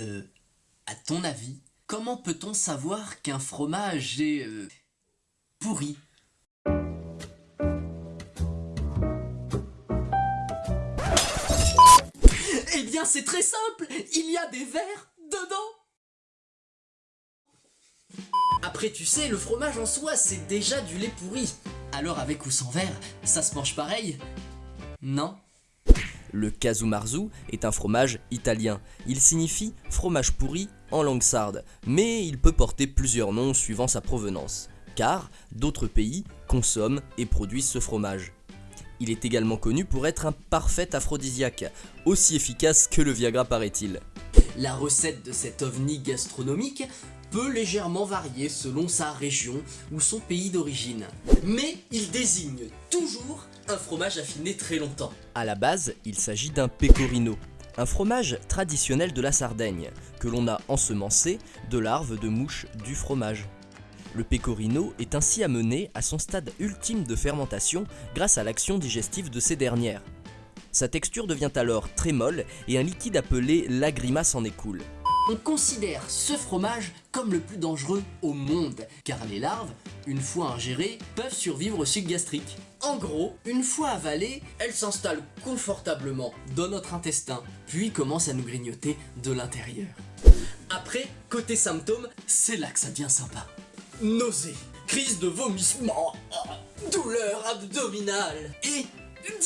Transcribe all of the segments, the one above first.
Euh, à ton avis, comment peut-on savoir qu'un fromage est euh, pourri? Eh bien, c'est très simple, il y a des vers dedans. Après, tu sais, le fromage en soi, c'est déjà du lait pourri. Alors, avec ou sans verre, ça se mange pareil? Non? Le casumarzu est un fromage italien. Il signifie fromage pourri en langue sarde, mais il peut porter plusieurs noms suivant sa provenance, car d'autres pays consomment et produisent ce fromage. Il est également connu pour être un parfait aphrodisiaque, aussi efficace que le Viagra paraît-il. La recette de cet ovni gastronomique peut légèrement varier selon sa région ou son pays d'origine. Mais il désigne toujours un fromage affiné très longtemps. À la base, il s'agit d'un pecorino, un fromage traditionnel de la Sardaigne, que l'on a ensemencé de larves de mouches du fromage. Le pecorino est ainsi amené à son stade ultime de fermentation grâce à l'action digestive de ces dernières. Sa texture devient alors très molle et un liquide appelé lagrimas s'en écoule. On considère ce fromage comme le plus dangereux au monde, car les larves, une fois ingérées, peuvent survivre au suc gastrique. En gros, une fois avalées, elles s'installent confortablement dans notre intestin, puis commencent à nous grignoter de l'intérieur. Après, côté symptômes, c'est là que ça devient sympa. Nausée, crise de vomissement, douleur abdominale et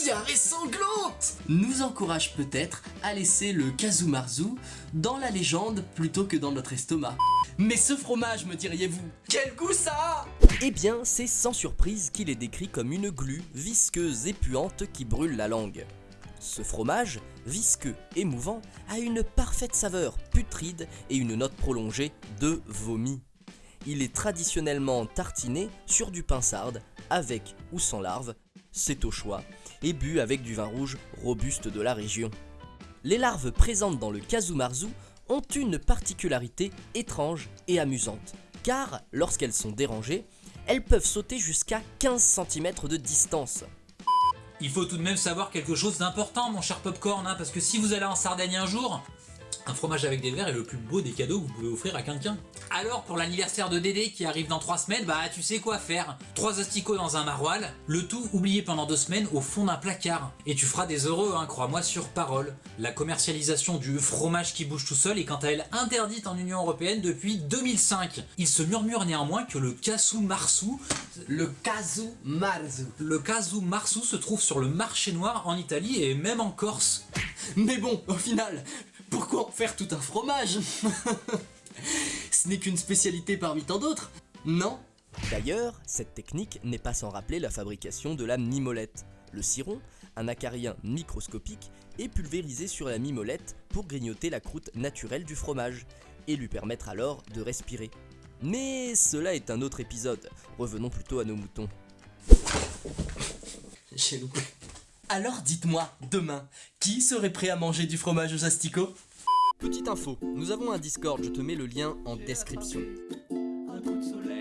diarrhée sanglante nous encourage peut-être à laisser le Kazumarzu dans la légende plutôt que dans notre estomac. Mais ce fromage, me diriez-vous, quel goût ça a Eh bien, c'est sans surprise qu'il est décrit comme une glu visqueuse et puante qui brûle la langue. Ce fromage, visqueux et mouvant, a une parfaite saveur putride et une note prolongée de vomi. Il est traditionnellement tartiné sur du pain sarde, avec ou sans larves, c'est au choix, et bu avec du vin rouge robuste de la région. Les larves présentes dans le Kazumarzu ont une particularité étrange et amusante, car lorsqu'elles sont dérangées, elles peuvent sauter jusqu'à 15 cm de distance. Il faut tout de même savoir quelque chose d'important, mon cher Popcorn, hein, parce que si vous allez en Sardaigne un jour, un fromage avec des verres est le plus beau des cadeaux que vous pouvez offrir à quelqu'un. Alors pour l'anniversaire de Dédé qui arrive dans 3 semaines, bah tu sais quoi faire. 3 asticots dans un maroilles, le tout oublié pendant 2 semaines au fond d'un placard. Et tu feras des heureux, hein, crois-moi sur parole. La commercialisation du fromage qui bouge tout seul est quant à elle interdite en Union Européenne depuis 2005. Il se murmure néanmoins que le casu marsu, Le Kazumarzu. le casu marsu se trouve sur le marché noir en Italie et même en Corse. Mais bon, au final, pourquoi en faire tout un fromage Ce n'est qu'une spécialité parmi tant d'autres, non? D'ailleurs, cette technique n'est pas sans rappeler la fabrication de la mimolette. Le ciron, un acarien microscopique, est pulvérisé sur la mimolette pour grignoter la croûte naturelle du fromage et lui permettre alors de respirer. Mais cela est un autre épisode, revenons plutôt à nos moutons. J'ai loupé. Alors dites-moi, demain, qui serait prêt à manger du fromage aux asticots Petite info, nous avons un Discord, je te mets le lien en description. Un coup de soleil